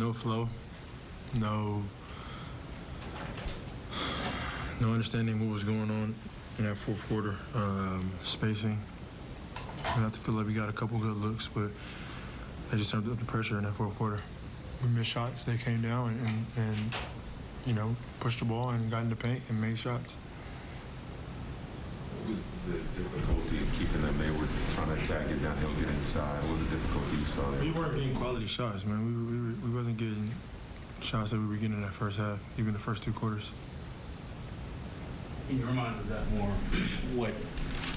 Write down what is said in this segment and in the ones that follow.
no flow, no no understanding what was going on in that fourth quarter. Um, spacing. We have to feel like we got a couple good looks, but they just turned up the pressure in that fourth quarter. We missed shots. They came down and, and, and you know pushed the ball and got in the paint and made shots. What was the difficulty in keeping them? They were trying to attack it downhill, get inside. What was the difficulty you saw there? We weren't getting quality shots, man. We, we, were- we wasn't getting shots that we were getting in that first half, even the first two quarters. In your mind, was that more what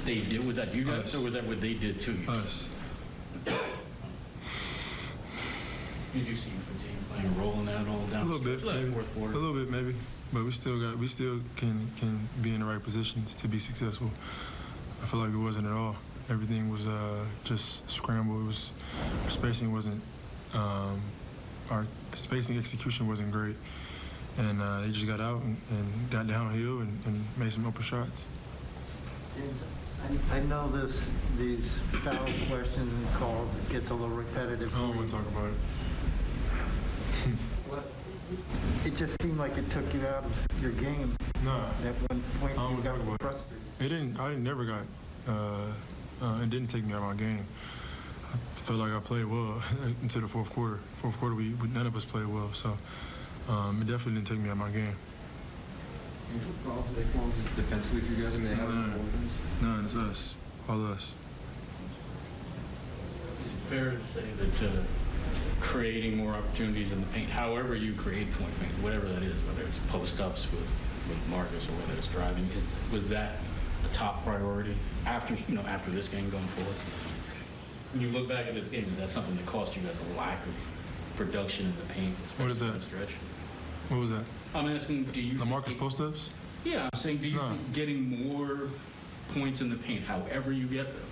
they did? Was that you guys, Us. or was that what they did to you? Us. Did you see fatigue playing a role in that all A down little the bit, stretch of that maybe. fourth quarter? A little bit, maybe. But we still got, we still can can be in the right positions to be successful. I feel like it wasn't at all. Everything was uh, just scrambled. It was spacing wasn't, um, our spacing execution wasn't great, and uh, they just got out and, and got downhill and, and made some open shots. And I I know this, these foul questions and calls gets a little repetitive. I don't want to talk about it. What- It just seemed like it took you out of your game. Nah, At one point, I don't you got talk about it. frustrated. It didn't. I didn't, never got. Uh, uh, it didn't take me out of my game. I felt like I played well into the fourth quarter. Fourth quarter, we, we none of us played well, so um, it definitely didn't take me out of my game. And what problems do they form just defensively for you guys? I mean, they have None. no. No, it's us, all us. Is it fair to say that uh, creating more opportunities in the paint, however you create point paint, whatever that is, whether it's post-ups with, with Marcus or whether it's driving, is, was that a top priority after, you know, after this game going forward? When you look back at this game, is that something that cost you guys a lack of production in the paint, What is especially that? stretch? What was that? I'm asking, do you The Marcus post ups? Yeah, I'm saying, do you No. think getting more points in the paint, however you get them,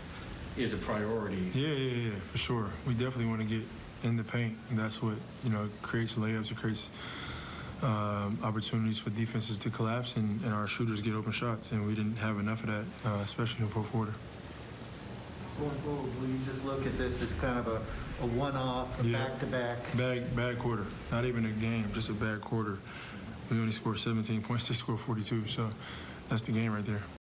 is a priority? Yeah, yeah, yeah, for sure. We definitely want to get in the paint, and that's what you know creates layups. It creates um, opportunities for defenses to collapse, and, and our shooters get open shots. And we didn't have enough of that, uh, especially in the fourth quarter. Going forward, will you just look at this as kind of a, a one-off, a Yeah. back-to-back? Bad, bad quarter. Not even a game, just a bad quarter. We only scored 17 points. They scored 42, so that's the game right there.